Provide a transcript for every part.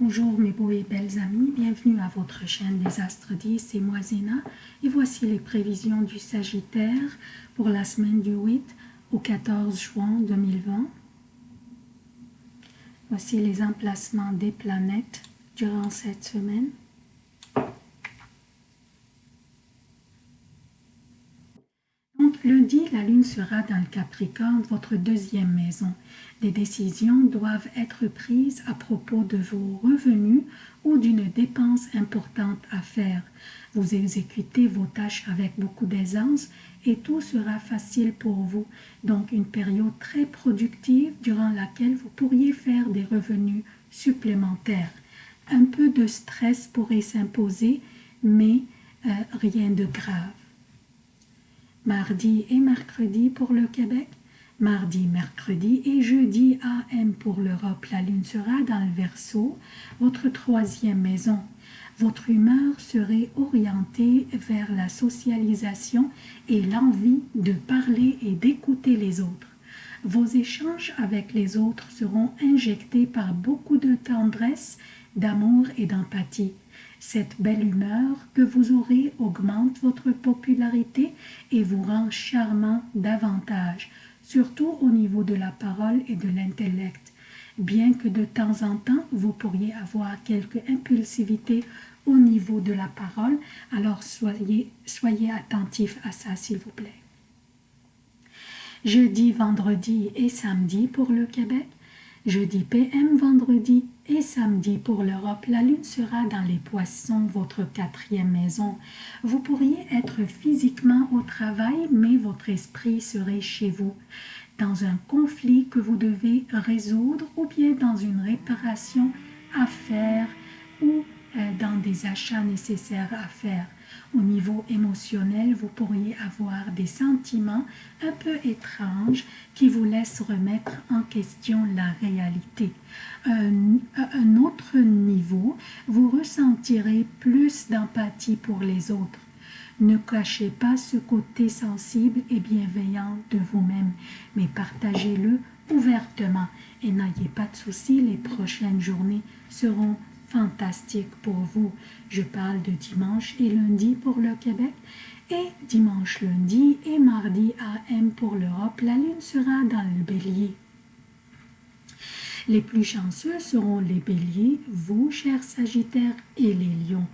Bonjour mes beaux et belles amis, bienvenue à votre chaîne des Astres 10, c'est moi Zéna et voici les prévisions du Sagittaire pour la semaine du 8 au 14 juin 2020. Voici les emplacements des planètes durant cette semaine. Lundi, la lune sera dans le Capricorne, votre deuxième maison. Des décisions doivent être prises à propos de vos revenus ou d'une dépense importante à faire. Vous exécutez vos tâches avec beaucoup d'aisance et tout sera facile pour vous. Donc une période très productive durant laquelle vous pourriez faire des revenus supplémentaires. Un peu de stress pourrait s'imposer, mais euh, rien de grave mardi et mercredi pour le Québec, mardi, mercredi et jeudi AM pour l'Europe. La lune sera dans le Verseau, votre troisième maison. Votre humeur serait orientée vers la socialisation et l'envie de parler et d'écouter les autres. Vos échanges avec les autres seront injectés par beaucoup de tendresse, d'amour et d'empathie. Cette belle humeur que vous aurez augmente votre popularité et vous rend charmant davantage, surtout au niveau de la parole et de l'intellect. Bien que de temps en temps, vous pourriez avoir quelque impulsivité au niveau de la parole, alors soyez, soyez attentif à ça s'il vous plaît. Jeudi, vendredi et samedi pour le Québec, Jeudi PM, vendredi et samedi pour l'Europe, la lune sera dans les poissons, votre quatrième maison. Vous pourriez être physiquement au travail, mais votre esprit serait chez vous, dans un conflit que vous devez résoudre ou bien dans une réparation à faire ou dans des achats nécessaires à faire. Au niveau émotionnel, vous pourriez avoir des sentiments un peu étranges qui vous laissent remettre en question la réalité. Un, un autre niveau, vous ressentirez plus d'empathie pour les autres. Ne cachez pas ce côté sensible et bienveillant de vous-même, mais partagez-le ouvertement et n'ayez pas de soucis, les prochaines journées seront fantastique pour vous. Je parle de dimanche et lundi pour le Québec et dimanche, lundi et mardi AM pour l'Europe. La lune sera dans le bélier. Les plus chanceux seront les béliers, vous, chers sagittaires, et les lions.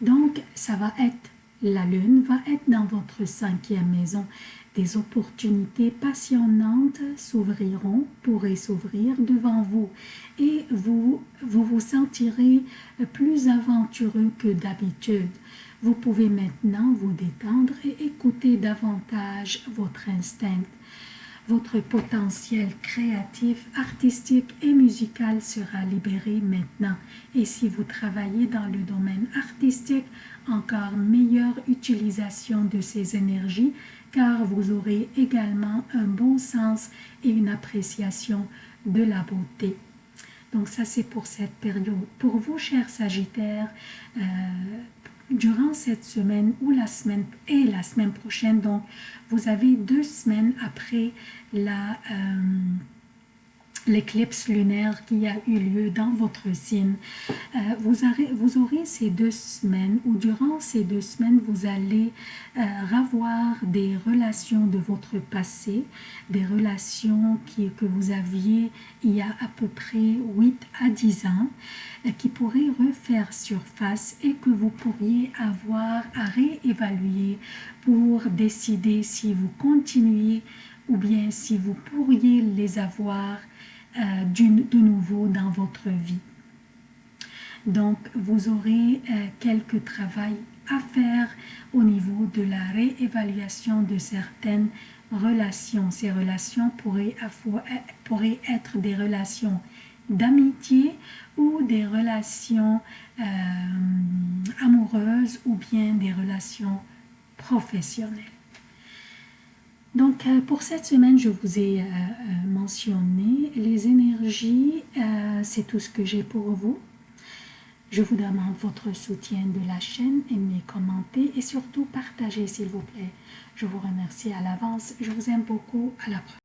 Donc, ça va être, la lune va être dans votre cinquième maison. Des opportunités passionnantes s'ouvriront, pourraient s'ouvrir devant vous et vous, vous vous sentirez plus aventureux que d'habitude. Vous pouvez maintenant vous détendre et écouter davantage votre instinct. Votre potentiel créatif, artistique et musical sera libéré maintenant. Et si vous travaillez dans le domaine artistique, encore meilleure utilisation de ces énergies car vous aurez également un bon sens et une appréciation de la beauté. Donc ça c'est pour cette période. Pour vous, chers Sagittaires, euh, durant cette semaine ou la semaine et la semaine prochaine, donc vous avez deux semaines après la... Euh, l'éclipse lunaire qui a eu lieu dans votre signe. Euh, vous, vous, aurez ces deux semaines, ou durant ces deux semaines, vous allez euh, avoir des relations de votre passé, des relations qui, que vous aviez il y a à peu près 8 à 10 ans, euh, qui pourraient refaire surface et que vous pourriez avoir à réévaluer pour décider si vous continuez ou bien si vous pourriez les avoir euh, de nouveau dans votre vie. Donc, vous aurez euh, quelques travail à faire au niveau de la réévaluation de certaines relations. Ces relations pourraient, pourraient être des relations d'amitié ou des relations euh, amoureuses ou bien des relations professionnelles. Donc, euh, pour cette semaine, je vous ai euh, euh, mentionné les énergies. C'est tout ce que j'ai pour vous. Je vous demande votre soutien de la chaîne, aimez, commentez et surtout partagez s'il vous plaît. Je vous remercie à l'avance. Je vous aime beaucoup. À la prochaine.